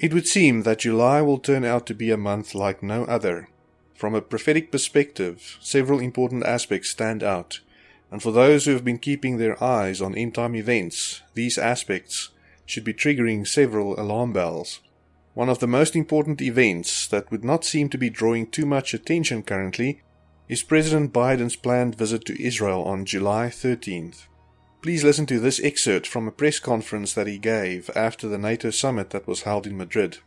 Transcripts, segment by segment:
It would seem that July will turn out to be a month like no other. From a prophetic perspective, several important aspects stand out, and for those who have been keeping their eyes on end time events, these aspects should be triggering several alarm bells. One of the most important events that would not seem to be drawing too much attention currently is President Biden's planned visit to Israel on July 13th. Please listen to this excerpt from a press conference that he gave after the NATO summit that was held in Madrid.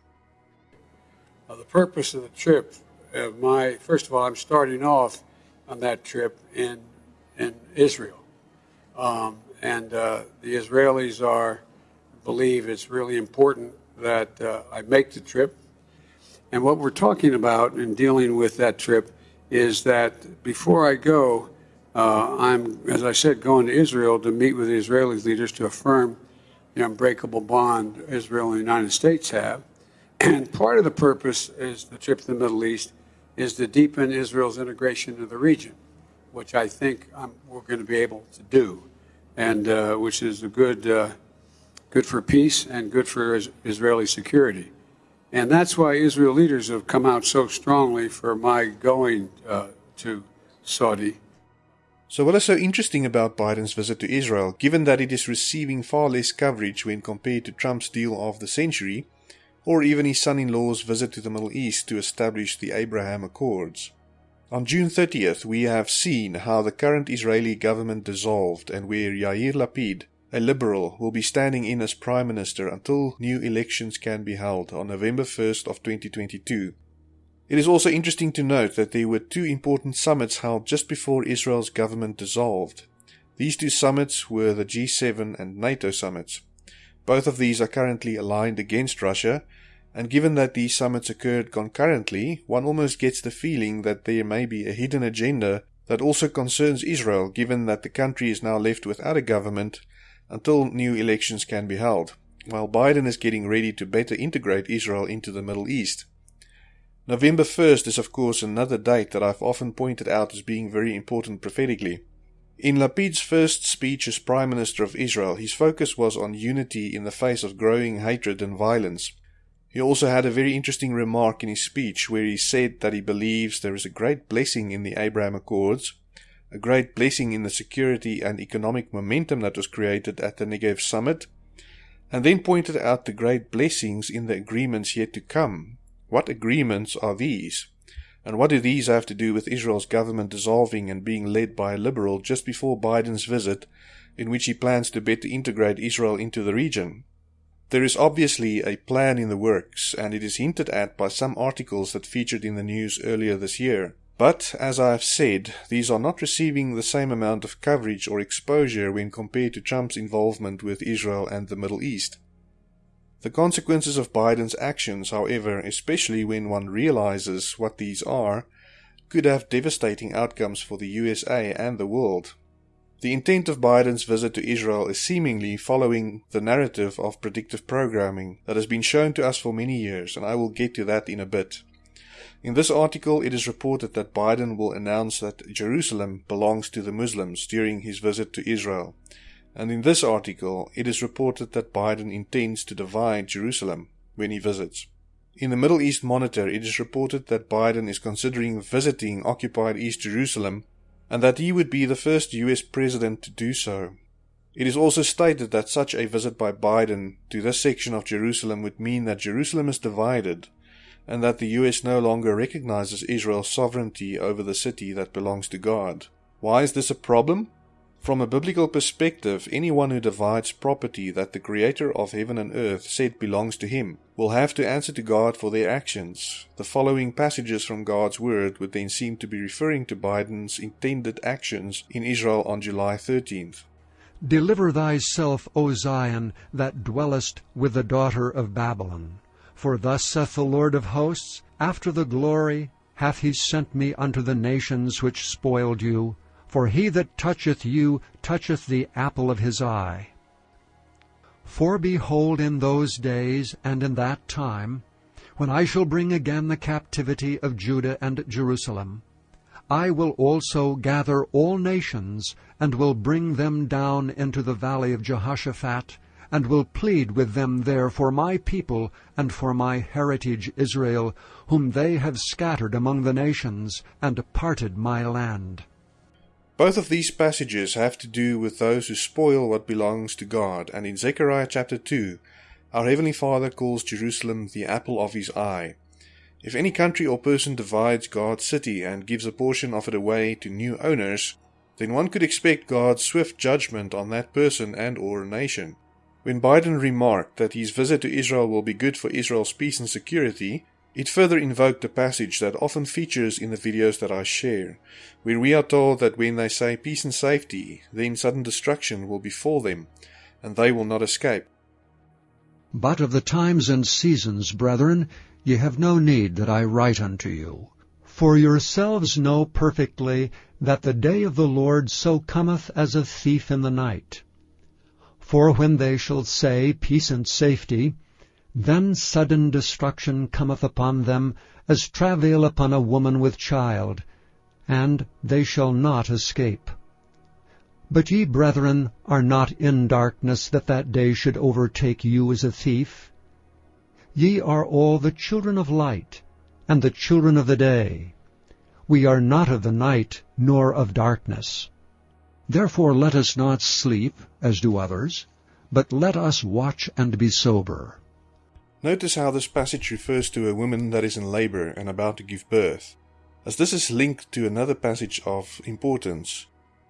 The purpose of the trip, uh, my first of all, I'm starting off on that trip in in Israel, um, and uh, the Israelis are believe it's really important that uh, I make the trip. And what we're talking about in dealing with that trip is that before I go, uh, I'm, as I said, going to Israel to meet with the Israeli leaders to affirm the unbreakable bond Israel and the United States have. And part of the purpose is the trip to the Middle East is to deepen Israel's integration into the region, which I think I'm, we're going to be able to do, and uh, which is a good, uh, good for peace and good for Israeli security. And that's why Israel leaders have come out so strongly for my going uh, to Saudi so, what is so interesting about Biden's visit to Israel, given that it is receiving far less coverage when compared to Trump's deal of the century, or even his son in law's visit to the Middle East to establish the Abraham Accords? On June 30th, we have seen how the current Israeli government dissolved and where Yair Lapid, a liberal, will be standing in as prime minister until new elections can be held on November 1st of 2022. It is also interesting to note that there were two important summits held just before Israel's government dissolved. These two summits were the G7 and NATO summits. Both of these are currently aligned against Russia, and given that these summits occurred concurrently, one almost gets the feeling that there may be a hidden agenda that also concerns Israel, given that the country is now left without a government until new elections can be held, while Biden is getting ready to better integrate Israel into the Middle East. November 1st is, of course, another date that I've often pointed out as being very important prophetically. In Lapid's first speech as Prime Minister of Israel, his focus was on unity in the face of growing hatred and violence. He also had a very interesting remark in his speech where he said that he believes there is a great blessing in the Abraham Accords, a great blessing in the security and economic momentum that was created at the Negev summit, and then pointed out the great blessings in the agreements yet to come, what agreements are these? And what do these have to do with Israel's government dissolving and being led by a liberal just before Biden's visit, in which he plans to better integrate Israel into the region? There is obviously a plan in the works, and it is hinted at by some articles that featured in the news earlier this year. But, as I have said, these are not receiving the same amount of coverage or exposure when compared to Trump's involvement with Israel and the Middle East. The consequences of Biden's actions, however, especially when one realizes what these are, could have devastating outcomes for the USA and the world. The intent of Biden's visit to Israel is seemingly following the narrative of predictive programming that has been shown to us for many years, and I will get to that in a bit. In this article, it is reported that Biden will announce that Jerusalem belongs to the Muslims during his visit to Israel, and in this article it is reported that Biden intends to divide Jerusalem when he visits. In the Middle East Monitor, it is reported that Biden is considering visiting occupied East Jerusalem and that he would be the first US president to do so. It is also stated that such a visit by Biden to this section of Jerusalem would mean that Jerusalem is divided and that the US no longer recognizes Israel's sovereignty over the city that belongs to God. Why is this a problem? From a biblical perspective, anyone who divides property that the Creator of heaven and earth said belongs to him will have to answer to God for their actions. The following passages from God's Word would then seem to be referring to Biden's intended actions in Israel on July 13th. Deliver thyself, O Zion, that dwellest with the daughter of Babylon. For thus saith the Lord of hosts, After the glory hath he sent me unto the nations which spoiled you, for he that toucheth you toucheth the apple of his eye. For behold, in those days and in that time, when I shall bring again the captivity of Judah and Jerusalem, I will also gather all nations, and will bring them down into the valley of Jehoshaphat, and will plead with them there for my people and for my heritage Israel, whom they have scattered among the nations, and parted my land. Both of these passages have to do with those who spoil what belongs to God, and in Zechariah chapter 2, our Heavenly Father calls Jerusalem the apple of his eye. If any country or person divides God's city and gives a portion of it away to new owners, then one could expect God's swift judgment on that person and or nation. When Biden remarked that his visit to Israel will be good for Israel's peace and security, it further invoked a passage that often features in the videos that I share, where we are told that when they say peace and safety, then sudden destruction will befall them, and they will not escape. But of the times and seasons, brethren, ye have no need that I write unto you. For yourselves know perfectly that the day of the Lord so cometh as a thief in the night. For when they shall say, Peace and safety, then sudden destruction cometh upon them, as travail upon a woman with child, and they shall not escape. But ye, brethren, are not in darkness, that that day should overtake you as a thief. Ye are all the children of light, and the children of the day. We are not of the night, nor of darkness. Therefore let us not sleep, as do others, but let us watch and be sober. Notice how this passage refers to a woman that is in labor and about to give birth, as this is linked to another passage of importance.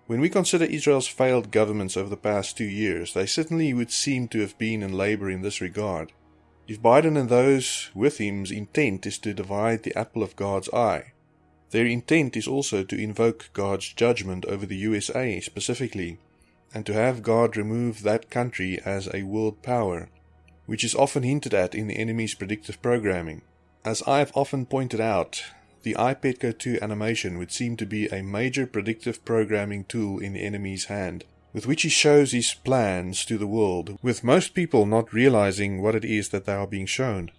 When we consider Israel's failed governments over the past two years, they certainly would seem to have been in labor in this regard. If Biden and those with him's intent is to divide the apple of God's eye, their intent is also to invoke God's judgment over the USA specifically, and to have God remove that country as a world power which is often hinted at in the enemy's predictive programming. As I have often pointed out, the iPetco 2 animation would seem to be a major predictive programming tool in the enemy's hand, with which he shows his plans to the world, with most people not realizing what it is that they are being shown.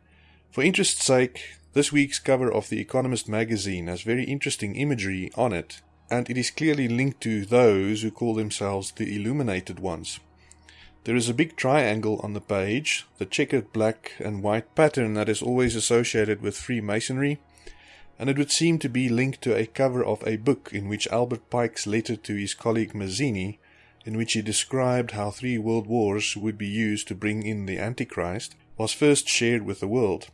For interest's sake, this week's cover of The Economist magazine has very interesting imagery on it, and it is clearly linked to those who call themselves the illuminated ones. There is a big triangle on the page, the checkered black and white pattern that is always associated with Freemasonry, and it would seem to be linked to a cover of a book in which Albert Pike's letter to his colleague Mazzini, in which he described how three world wars would be used to bring in the Antichrist, was first shared with the world.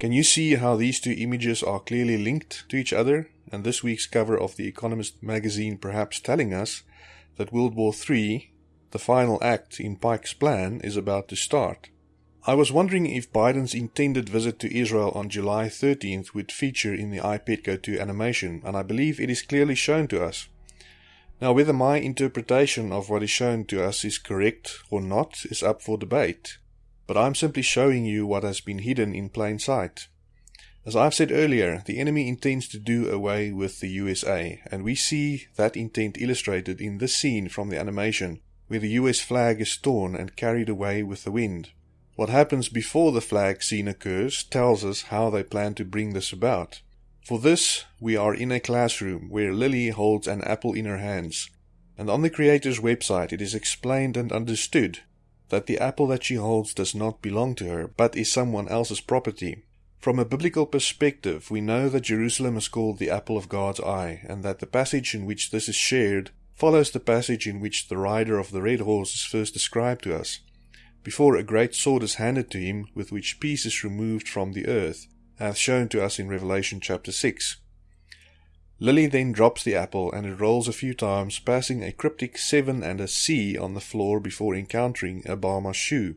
Can you see how these two images are clearly linked to each other, and this week's cover of The Economist magazine perhaps telling us that World War III the final act in Pike's plan is about to start. I was wondering if Biden's intended visit to Israel on July 13th would feature in the iPetco 2 animation, and I believe it is clearly shown to us. Now, whether my interpretation of what is shown to us is correct or not is up for debate, but I'm simply showing you what has been hidden in plain sight. As I've said earlier, the enemy intends to do away with the USA, and we see that intent illustrated in this scene from the animation where the US flag is torn and carried away with the wind. What happens before the flag scene occurs tells us how they plan to bring this about. For this, we are in a classroom where Lily holds an apple in her hands, and on the creator's website it is explained and understood that the apple that she holds does not belong to her, but is someone else's property. From a biblical perspective, we know that Jerusalem is called the apple of God's eye, and that the passage in which this is shared follows the passage in which the rider of the red horse is first described to us, before a great sword is handed to him with which peace is removed from the earth, as shown to us in Revelation chapter 6. Lily then drops the apple and it rolls a few times, passing a cryptic 7 and a C on the floor before encountering a Bama shoe.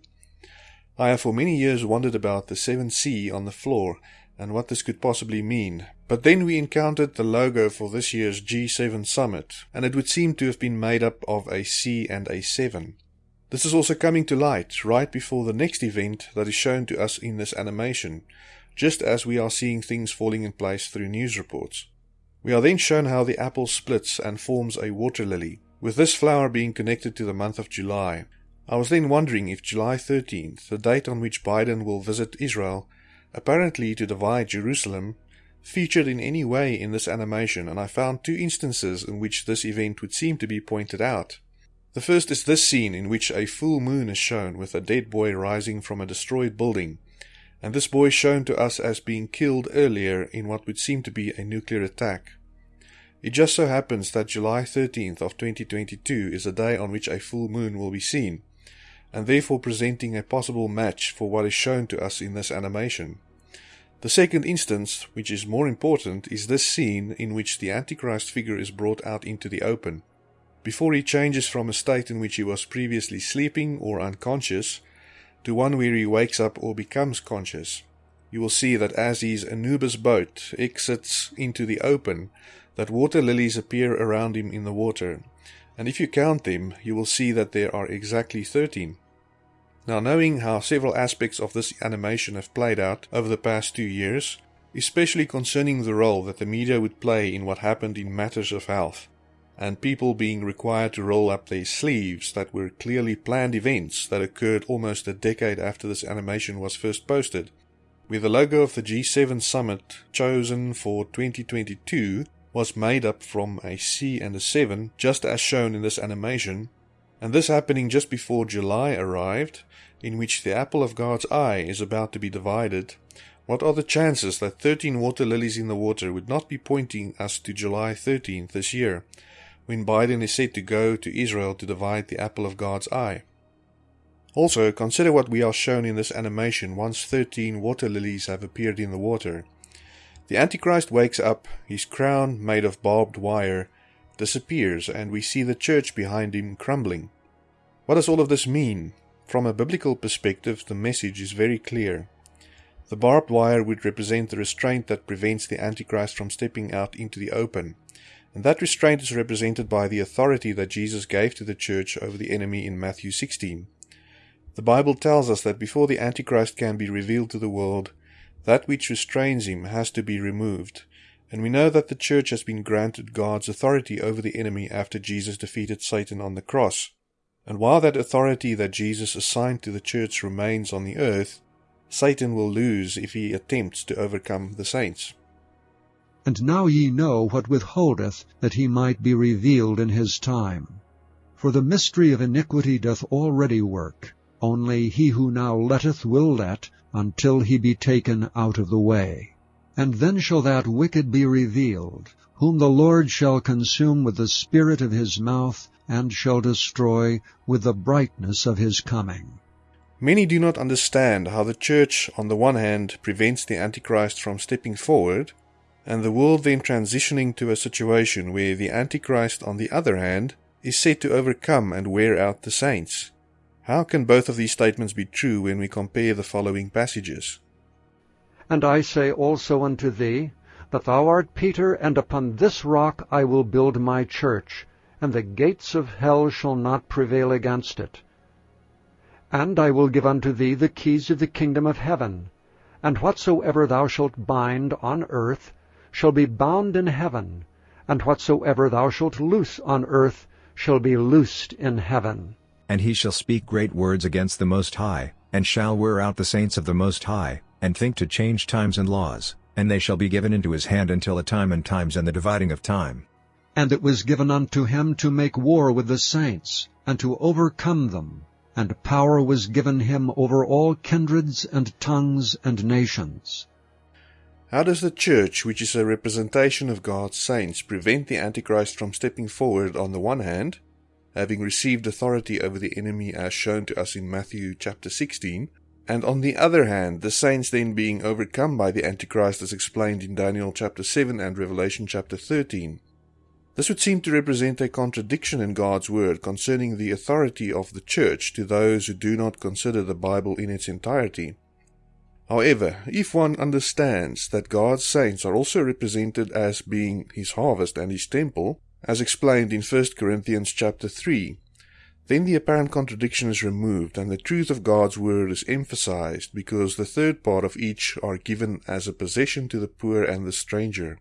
I have for many years wondered about the 7C on the floor and what this could possibly mean. But then we encountered the logo for this year's G7 summit, and it would seem to have been made up of a C and a 7. This is also coming to light right before the next event that is shown to us in this animation, just as we are seeing things falling in place through news reports. We are then shown how the apple splits and forms a water lily, with this flower being connected to the month of July. I was then wondering if July 13th, the date on which Biden will visit Israel, apparently to divide Jerusalem, featured in any way in this animation, and I found two instances in which this event would seem to be pointed out. The first is this scene in which a full moon is shown with a dead boy rising from a destroyed building, and this boy is shown to us as being killed earlier in what would seem to be a nuclear attack. It just so happens that July 13th of 2022 is a day on which a full moon will be seen, and therefore presenting a possible match for what is shown to us in this animation. The second instance, which is more important, is this scene in which the Antichrist figure is brought out into the open. Before he changes from a state in which he was previously sleeping or unconscious to one where he wakes up or becomes conscious, you will see that as his Anubis boat exits into the open, that water lilies appear around him in the water, and if you count them, you will see that there are exactly 13. Now, knowing how several aspects of this animation have played out over the past two years, especially concerning the role that the media would play in what happened in matters of health, and people being required to roll up their sleeves that were clearly planned events that occurred almost a decade after this animation was first posted, where the logo of the G7 summit chosen for 2022 was made up from a C and a 7, just as shown in this animation, and this happening just before July arrived, in which the apple of God's eye is about to be divided, what are the chances that 13 water lilies in the water would not be pointing us to July 13th this year, when Biden is said to go to Israel to divide the apple of God's eye? Also, consider what we are shown in this animation once 13 water lilies have appeared in the water. The Antichrist wakes up, his crown, made of barbed wire, disappears, and we see the church behind him crumbling. What does all of this mean? From a biblical perspective, the message is very clear. The barbed wire would represent the restraint that prevents the Antichrist from stepping out into the open, and that restraint is represented by the authority that Jesus gave to the church over the enemy in Matthew 16. The Bible tells us that before the Antichrist can be revealed to the world, that which restrains him has to be removed, and we know that the church has been granted God's authority over the enemy after Jesus defeated Satan on the cross. And while that authority that Jesus assigned to the church remains on the earth, Satan will lose if he attempts to overcome the saints. And now ye know what withholdeth, that he might be revealed in his time. For the mystery of iniquity doth already work, only he who now letteth will let, until he be taken out of the way. And then shall that wicked be revealed, whom the Lord shall consume with the spirit of his mouth, and shall destroy with the brightness of his coming. Many do not understand how the church, on the one hand, prevents the Antichrist from stepping forward, and the world then transitioning to a situation where the Antichrist, on the other hand, is said to overcome and wear out the saints. How can both of these statements be true when we compare the following passages? And I say also unto thee, that thou art Peter, and upon this rock I will build my church, and the gates of hell shall not prevail against it. And I will give unto thee the keys of the kingdom of heaven. And whatsoever thou shalt bind on earth shall be bound in heaven, and whatsoever thou shalt loose on earth shall be loosed in heaven. And he shall speak great words against the Most High, and shall wear out the saints of the Most High, and think to change times and laws, and they shall be given into his hand until a time and times and the dividing of time. And it was given unto him to make war with the saints, and to overcome them. And power was given him over all kindreds and tongues and nations. How does the church, which is a representation of God's saints, prevent the Antichrist from stepping forward on the one hand, having received authority over the enemy as shown to us in Matthew chapter 16, and on the other hand, the saints then being overcome by the Antichrist as explained in Daniel chapter 7 and Revelation chapter 13. This would seem to represent a contradiction in God's word concerning the authority of the church to those who do not consider the Bible in its entirety. However, if one understands that God's saints are also represented as being his harvest and his temple, as explained in 1 Corinthians chapter 3, then the apparent contradiction is removed and the truth of God's word is emphasized because the third part of each are given as a possession to the poor and the stranger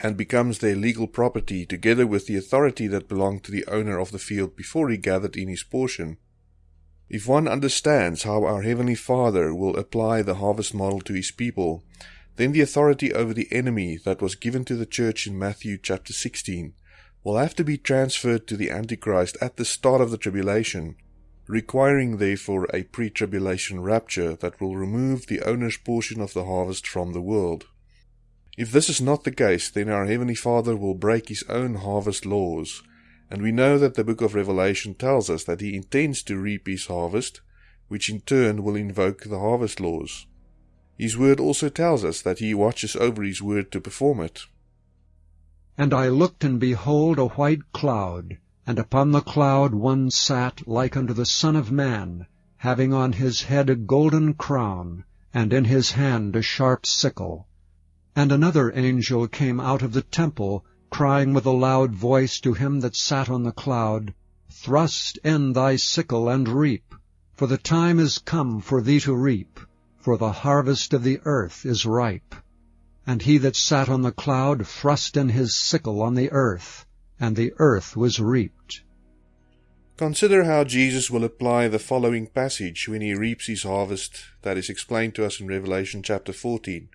and becomes their legal property together with the authority that belonged to the owner of the field before he gathered in his portion. If one understands how our Heavenly Father will apply the harvest model to his people, then the authority over the enemy that was given to the church in Matthew chapter 16 will have to be transferred to the Antichrist at the start of the tribulation, requiring therefore a pre tribulation rapture that will remove the owner's portion of the harvest from the world. If this is not the case, then our Heavenly Father will break His own harvest laws, and we know that the book of Revelation tells us that He intends to reap His harvest, which in turn will invoke the harvest laws. His word also tells us that He watches over His word to perform it. And I looked, and behold a white cloud, and upon the cloud one sat like unto the Son of Man, having on his head a golden crown, and in his hand a sharp sickle. And another angel came out of the temple, crying with a loud voice to him that sat on the cloud, Thrust in thy sickle, and reap, for the time is come for thee to reap, for the harvest of the earth is ripe. And he that sat on the cloud thrust in his sickle on the earth, and the earth was reaped. Consider how Jesus will apply the following passage when he reaps his harvest that is explained to us in Revelation chapter 14,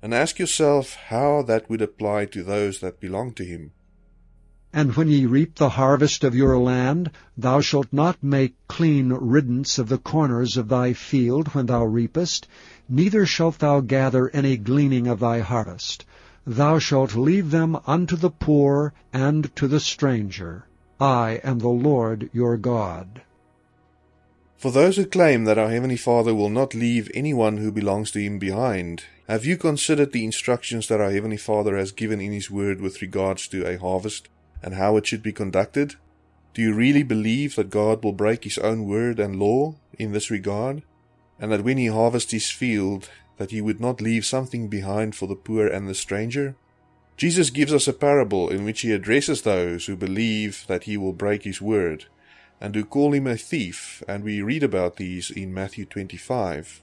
and ask yourself how that would apply to those that belong to him. And when ye reap the harvest of your land, thou shalt not make clean riddance of the corners of thy field when thou reapest, neither shalt thou gather any gleaning of thy harvest. Thou shalt leave them unto the poor and to the stranger. I am the Lord your God. For those who claim that our Heavenly Father will not leave anyone who belongs to Him behind, have you considered the instructions that our Heavenly Father has given in His Word with regards to a harvest? and how it should be conducted? Do you really believe that God will break his own word and law in this regard? And that when he harvests his field, that he would not leave something behind for the poor and the stranger? Jesus gives us a parable in which he addresses those who believe that he will break his word, and who call him a thief, and we read about these in Matthew 25.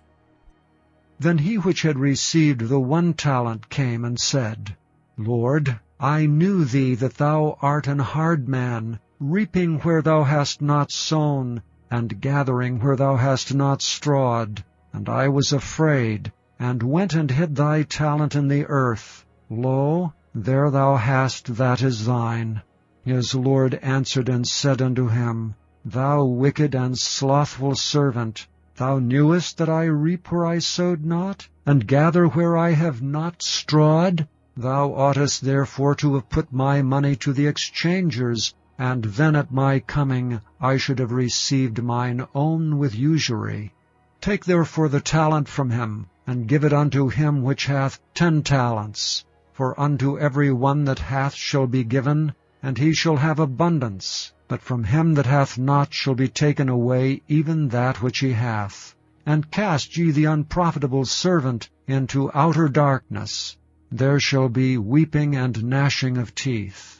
Then he which had received the one talent came and said, Lord, I knew thee that thou art an hard man, reaping where thou hast not sown, and gathering where thou hast not strawed. And I was afraid, and went and hid thy talent in the earth. Lo, there thou hast that is thine. His Lord answered and said unto him, Thou wicked and slothful servant, thou knewest that I reap where I sowed not, and gather where I have not strawed? Thou oughtest therefore to have put my money to the exchangers, and then at my coming I should have received mine own with usury. Take therefore the talent from him, and give it unto him which hath ten talents. For unto every one that hath shall be given, and he shall have abundance. But from him that hath not shall be taken away even that which he hath. And cast ye the unprofitable servant into outer darkness. There shall be weeping and gnashing of teeth.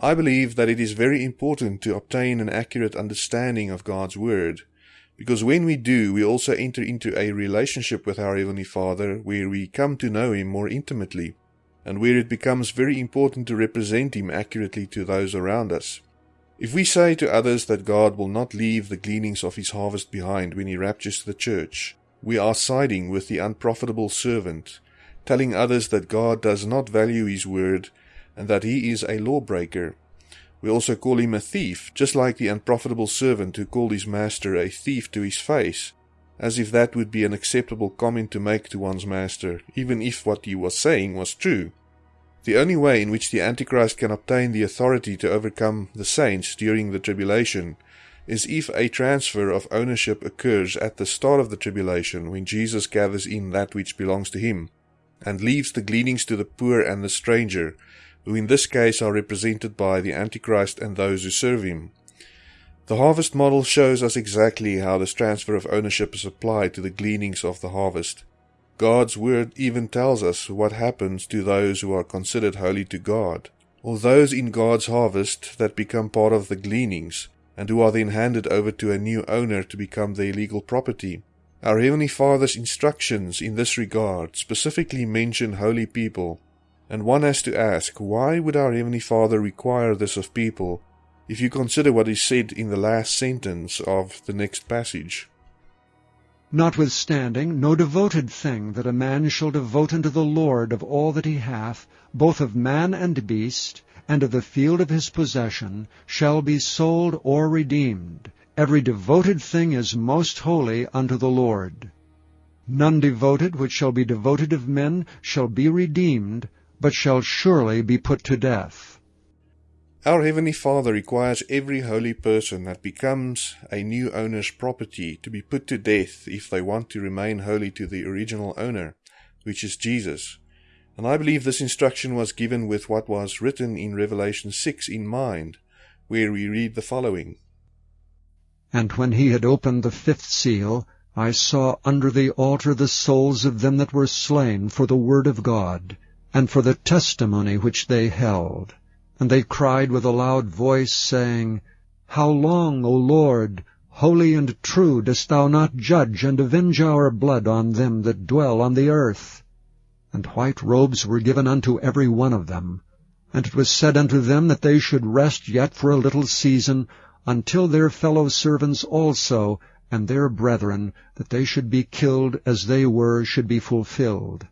I believe that it is very important to obtain an accurate understanding of God's Word, because when we do, we also enter into a relationship with our Heavenly Father where we come to know Him more intimately, and where it becomes very important to represent Him accurately to those around us. If we say to others that God will not leave the gleanings of His harvest behind when He raptures the church, we are siding with the unprofitable servant telling others that God does not value his word and that he is a lawbreaker. We also call him a thief, just like the unprofitable servant who called his master a thief to his face, as if that would be an acceptable comment to make to one's master, even if what he was saying was true. The only way in which the Antichrist can obtain the authority to overcome the saints during the tribulation is if a transfer of ownership occurs at the start of the tribulation when Jesus gathers in that which belongs to him and leaves the gleanings to the poor and the stranger, who in this case are represented by the Antichrist and those who serve him. The harvest model shows us exactly how this transfer of ownership is applied to the gleanings of the harvest. God's word even tells us what happens to those who are considered holy to God, or those in God's harvest that become part of the gleanings, and who are then handed over to a new owner to become their legal property. Our Heavenly Father's instructions in this regard specifically mention holy people, and one has to ask, why would our Heavenly Father require this of people if you consider what is said in the last sentence of the next passage? Notwithstanding, no devoted thing that a man shall devote unto the Lord of all that he hath, both of man and beast, and of the field of his possession, shall be sold or redeemed. Every devoted thing is most holy unto the Lord. None devoted which shall be devoted of men shall be redeemed, but shall surely be put to death. Our Heavenly Father requires every holy person that becomes a new owner's property to be put to death if they want to remain holy to the original owner, which is Jesus. And I believe this instruction was given with what was written in Revelation 6 in mind, where we read the following. And when he had opened the fifth seal, I saw under the altar the souls of them that were slain for the word of God, and for the testimony which they held. And they cried with a loud voice, saying, How long, O Lord, holy and true, dost thou not judge and avenge our blood on them that dwell on the earth? And white robes were given unto every one of them. And it was said unto them that they should rest yet for a little season, until their fellow servants also, and their brethren, that they should be killed as they were, should be fulfilled.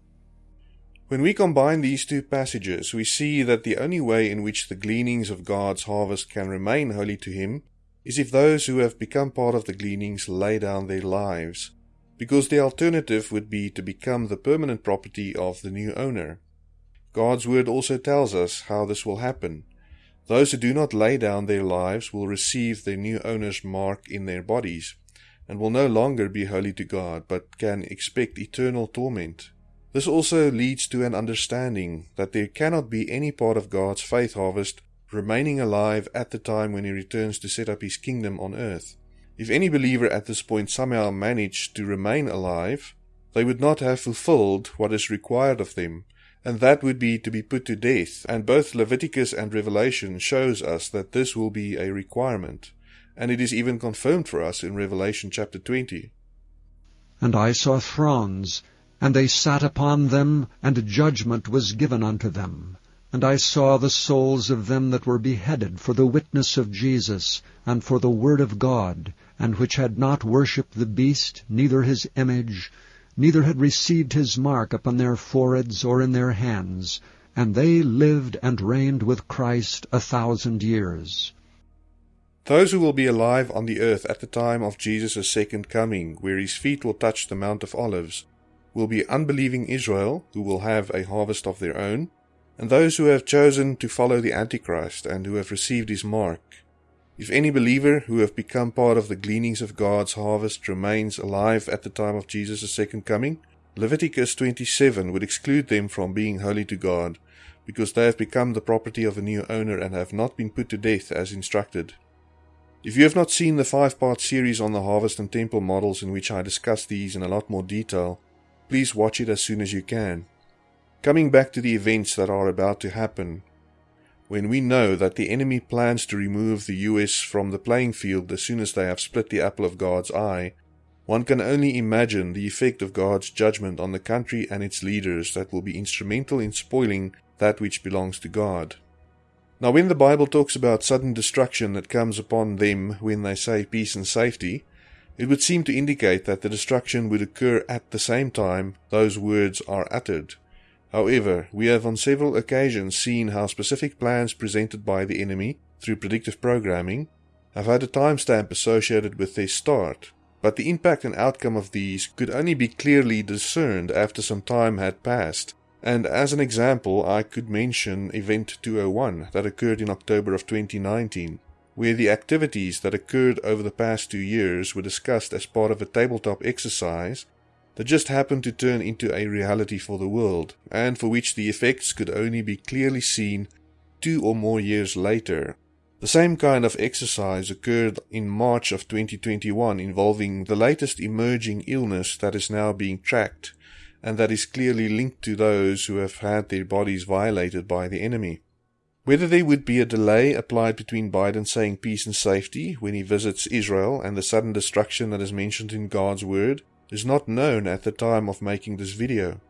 When we combine these two passages, we see that the only way in which the gleanings of God's harvest can remain holy to Him is if those who have become part of the gleanings lay down their lives because the alternative would be to become the permanent property of the new owner. God's word also tells us how this will happen. Those who do not lay down their lives will receive their new owner's mark in their bodies, and will no longer be holy to God, but can expect eternal torment. This also leads to an understanding that there cannot be any part of God's faith harvest remaining alive at the time when He returns to set up His kingdom on earth. If any believer at this point somehow managed to remain alive, they would not have fulfilled what is required of them, and that would be to be put to death, and both Leviticus and Revelation shows us that this will be a requirement, and it is even confirmed for us in Revelation chapter 20. And I saw thrones, and they sat upon them, and judgment was given unto them. And I saw the souls of them that were beheaded for the witness of Jesus, and for the word of God, and which had not worshipped the beast, neither his image, neither had received his mark upon their foreheads or in their hands, and they lived and reigned with Christ a thousand years. Those who will be alive on the earth at the time of Jesus' second coming, where his feet will touch the Mount of Olives, will be unbelieving Israel, who will have a harvest of their own, and those who have chosen to follow the Antichrist and who have received his mark, if any believer who have become part of the gleanings of God's harvest remains alive at the time of Jesus' second coming, Leviticus 27 would exclude them from being holy to God, because they have become the property of a new owner and have not been put to death as instructed. If you have not seen the five part series on the harvest and temple models in which I discuss these in a lot more detail, please watch it as soon as you can. Coming back to the events that are about to happen, when we know that the enemy plans to remove the US from the playing field as soon as they have split the apple of God's eye, one can only imagine the effect of God's judgment on the country and its leaders that will be instrumental in spoiling that which belongs to God. Now, when the Bible talks about sudden destruction that comes upon them when they say peace and safety, it would seem to indicate that the destruction would occur at the same time those words are uttered. However, we have on several occasions seen how specific plans presented by the enemy through predictive programming have had a timestamp associated with their start, but the impact and outcome of these could only be clearly discerned after some time had passed. And as an example, I could mention Event 201 that occurred in October of 2019, where the activities that occurred over the past two years were discussed as part of a tabletop exercise that just happened to turn into a reality for the world, and for which the effects could only be clearly seen two or more years later. The same kind of exercise occurred in March of 2021 involving the latest emerging illness that is now being tracked and that is clearly linked to those who have had their bodies violated by the enemy. Whether there would be a delay applied between Biden saying peace and safety when he visits Israel and the sudden destruction that is mentioned in God's word is not known at the time of making this video.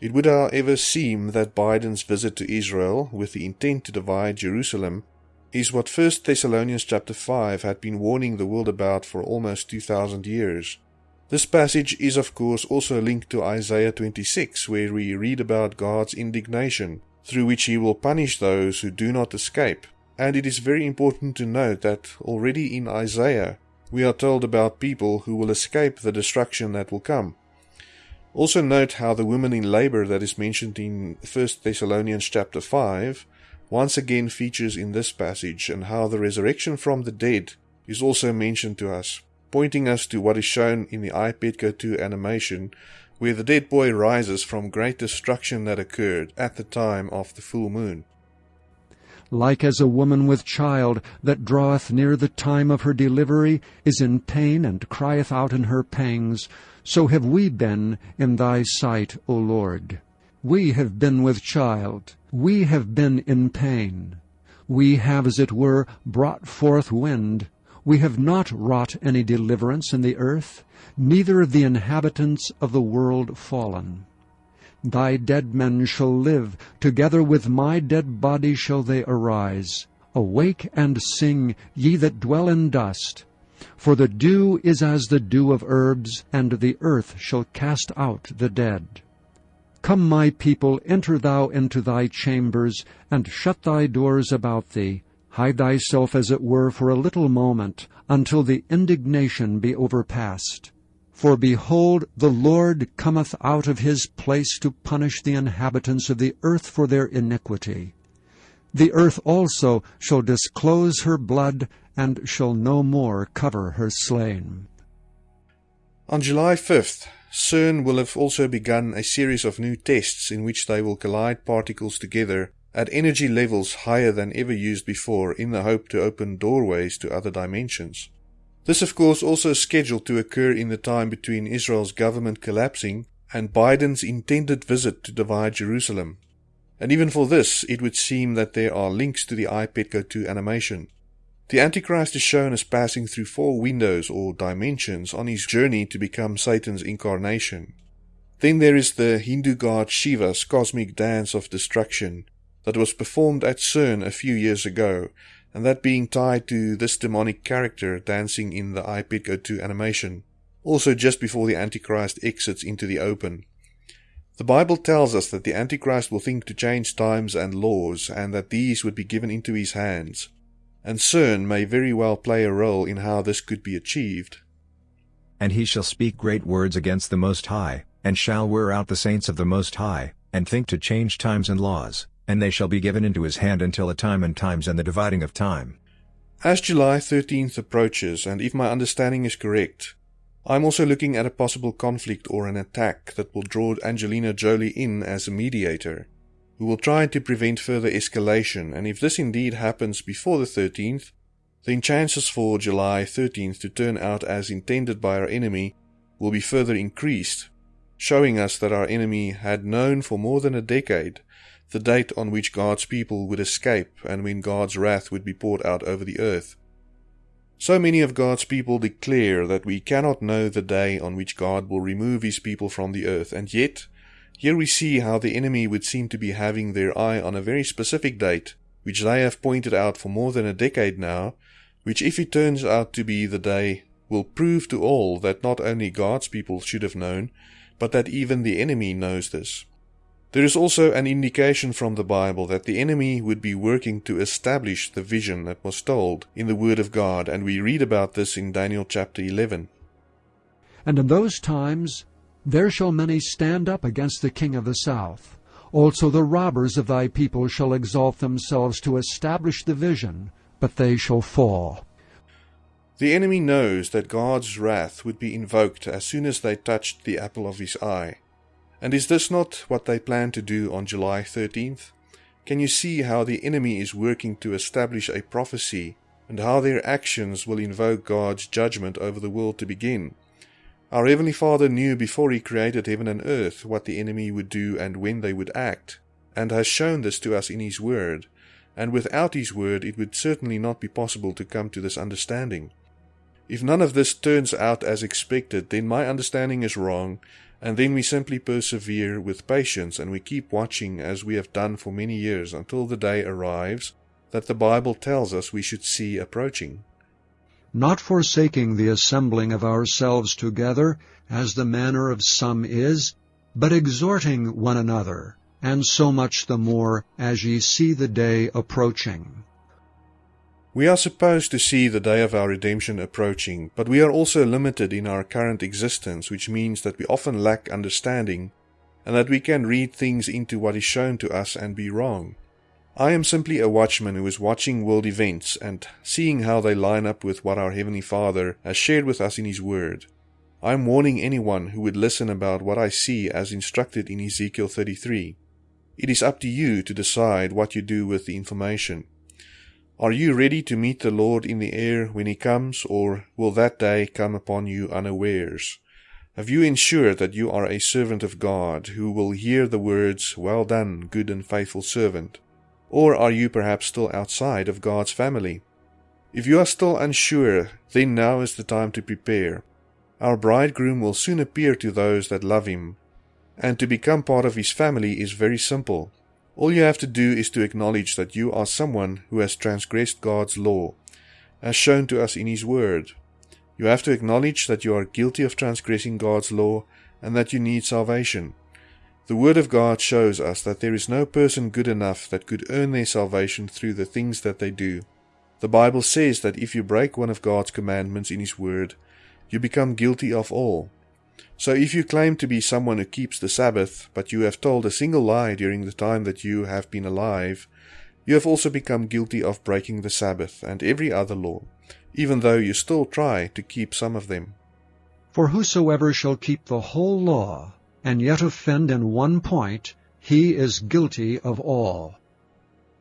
It would however seem that Biden's visit to Israel with the intent to divide Jerusalem is what 1 Thessalonians chapter 5 had been warning the world about for almost 2000 years. This passage is of course also linked to Isaiah 26 where we read about God's indignation through which he will punish those who do not escape. And it is very important to note that already in Isaiah we are told about people who will escape the destruction that will come. Also note how the woman in labor that is mentioned in 1 Thessalonians chapter 5 once again features in this passage and how the resurrection from the dead is also mentioned to us, pointing us to what is shown in the iPetco 2 animation where the dead boy rises from great destruction that occurred at the time of the full moon. Like as a woman with child that draweth near the time of her delivery is in pain and crieth out in her pangs, so have we been in thy sight, O Lord. We have been with child, we have been in pain. We have, as it were, brought forth wind. We have not wrought any deliverance in the earth neither of the inhabitants of the world fallen. Thy dead men shall live, together with my dead body shall they arise. Awake and sing, ye that dwell in dust. For the dew is as the dew of herbs, and the earth shall cast out the dead. Come, my people, enter thou into thy chambers, and shut thy doors about thee. Hide thyself as it were for a little moment, until the indignation be overpast. For behold, the Lord cometh out of his place to punish the inhabitants of the earth for their iniquity. The earth also shall disclose her blood, and shall no more cover her slain. On July 5th, CERN will have also begun a series of new tests in which they will collide particles together at energy levels higher than ever used before in the hope to open doorways to other dimensions. This, of course, also scheduled to occur in the time between Israel's government collapsing and Biden's intended visit to divide Jerusalem. And even for this, it would seem that there are links to the iPetco 2 animation. The Antichrist is shown as passing through four windows or dimensions on his journey to become Satan's incarnation. Then there is the Hindu god Shiva's cosmic dance of destruction that was performed at CERN a few years ago and that being tied to this demonic character dancing in the iPetco 2 animation, also just before the Antichrist exits into the open. The Bible tells us that the Antichrist will think to change times and laws, and that these would be given into his hands, and CERN may very well play a role in how this could be achieved. And he shall speak great words against the Most High, and shall wear out the saints of the Most High, and think to change times and laws and they shall be given into his hand until a time and times and the dividing of time. As July 13th approaches, and if my understanding is correct, I'm also looking at a possible conflict or an attack that will draw Angelina Jolie in as a mediator, who will try to prevent further escalation, and if this indeed happens before the 13th, then chances for July 13th to turn out as intended by our enemy will be further increased, showing us that our enemy had known for more than a decade the date on which God's people would escape and when God's wrath would be poured out over the earth. So many of God's people declare that we cannot know the day on which God will remove his people from the earth, and yet, here we see how the enemy would seem to be having their eye on a very specific date, which they have pointed out for more than a decade now, which if it turns out to be the day, will prove to all that not only God's people should have known, but that even the enemy knows this. There is also an indication from the Bible that the enemy would be working to establish the vision that was told in the Word of God, and we read about this in Daniel chapter 11. And in those times there shall many stand up against the king of the south. Also the robbers of thy people shall exalt themselves to establish the vision, but they shall fall. The enemy knows that God's wrath would be invoked as soon as they touched the apple of his eye. And is this not what they plan to do on July 13th? Can you see how the enemy is working to establish a prophecy and how their actions will invoke God's judgment over the world to begin? Our Heavenly Father knew before He created heaven and earth what the enemy would do and when they would act, and has shown this to us in His Word, and without His Word it would certainly not be possible to come to this understanding. If none of this turns out as expected, then my understanding is wrong, and then we simply persevere with patience and we keep watching as we have done for many years until the day arrives that the Bible tells us we should see approaching. Not forsaking the assembling of ourselves together, as the manner of some is, but exhorting one another, and so much the more as ye see the day approaching. We are supposed to see the day of our redemption approaching, but we are also limited in our current existence, which means that we often lack understanding and that we can read things into what is shown to us and be wrong. I am simply a watchman who is watching world events and seeing how they line up with what our Heavenly Father has shared with us in His Word. I am warning anyone who would listen about what I see as instructed in Ezekiel 33. It is up to you to decide what you do with the information. Are you ready to meet the Lord in the air when He comes, or will that day come upon you unawares? Have you ensured that you are a servant of God, who will hear the words, Well done, good and faithful servant? Or are you perhaps still outside of God's family? If you are still unsure, then now is the time to prepare. Our bridegroom will soon appear to those that love him, and to become part of his family is very simple. All you have to do is to acknowledge that you are someone who has transgressed God's law, as shown to us in His Word. You have to acknowledge that you are guilty of transgressing God's law and that you need salvation. The Word of God shows us that there is no person good enough that could earn their salvation through the things that they do. The Bible says that if you break one of God's commandments in His Word, you become guilty of all. So if you claim to be someone who keeps the Sabbath, but you have told a single lie during the time that you have been alive, you have also become guilty of breaking the Sabbath and every other law, even though you still try to keep some of them. For whosoever shall keep the whole law, and yet offend in one point, he is guilty of all.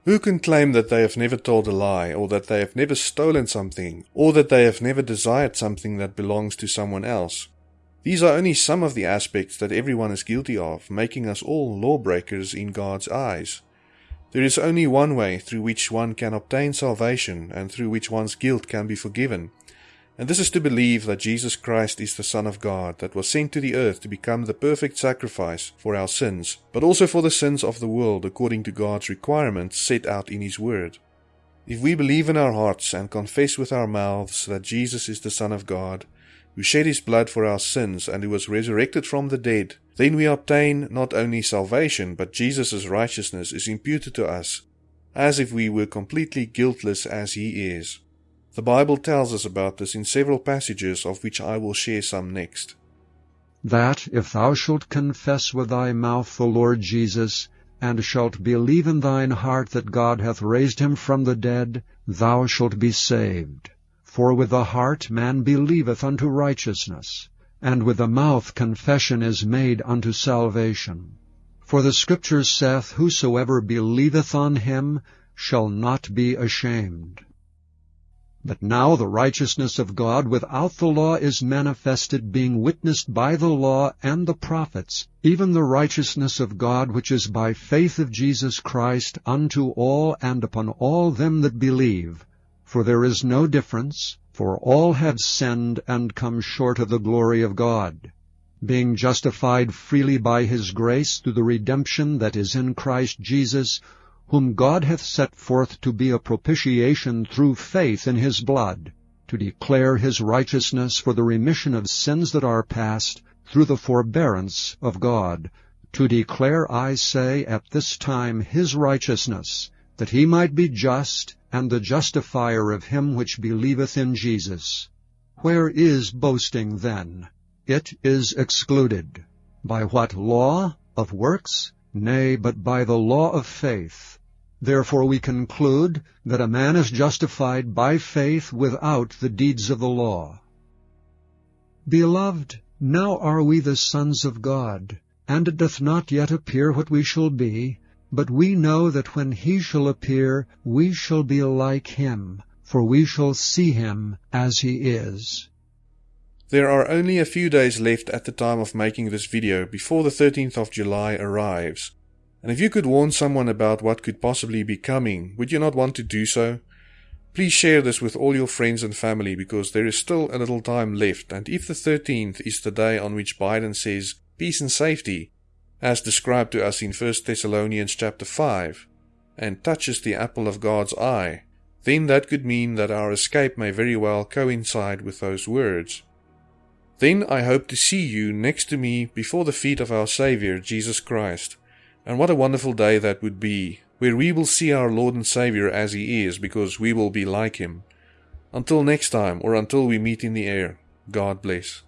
Who can claim that they have never told a lie, or that they have never stolen something, or that they have never desired something that belongs to someone else? These are only some of the aspects that everyone is guilty of, making us all lawbreakers in God's eyes. There is only one way through which one can obtain salvation and through which one's guilt can be forgiven, and this is to believe that Jesus Christ is the Son of God that was sent to the earth to become the perfect sacrifice for our sins, but also for the sins of the world according to God's requirements set out in His Word. If we believe in our hearts and confess with our mouths that Jesus is the Son of God, who shed his blood for our sins and who was resurrected from the dead, then we obtain not only salvation, but Jesus' righteousness is imputed to us, as if we were completely guiltless as he is. The Bible tells us about this in several passages, of which I will share some next. That if thou shalt confess with thy mouth the Lord Jesus, and shalt believe in thine heart that God hath raised him from the dead, thou shalt be saved. For with the heart man believeth unto righteousness, and with the mouth confession is made unto salvation. For the Scripture saith, Whosoever believeth on him shall not be ashamed. But now the righteousness of God without the law is manifested, being witnessed by the law and the prophets, even the righteousness of God which is by faith of Jesus Christ unto all and upon all them that believe. For there is no difference, for all have sinned and come short of the glory of God, being justified freely by his grace through the redemption that is in Christ Jesus, whom God hath set forth to be a propitiation through faith in his blood, to declare his righteousness for the remission of sins that are past, through the forbearance of God, to declare, I say, at this time his righteousness, that he might be just and the justifier of him which believeth in Jesus. Where is boasting then? It is excluded. By what law? Of works? Nay, but by the law of faith. Therefore we conclude that a man is justified by faith without the deeds of the law. Beloved, now are we the sons of God, and it doth not yet appear what we shall be, but we know that when he shall appear, we shall be like him, for we shall see him as he is. There are only a few days left at the time of making this video before the 13th of July arrives. And if you could warn someone about what could possibly be coming, would you not want to do so? Please share this with all your friends and family because there is still a little time left and if the 13th is the day on which Biden says peace and safety, as described to us in 1 Thessalonians chapter 5, and touches the apple of God's eye, then that could mean that our escape may very well coincide with those words. Then I hope to see you next to me before the feet of our Saviour Jesus Christ, And what a wonderful day that would be, where we will see our Lord and Savior as He is, because we will be like Him. Until next time, or until we meet in the air, God bless.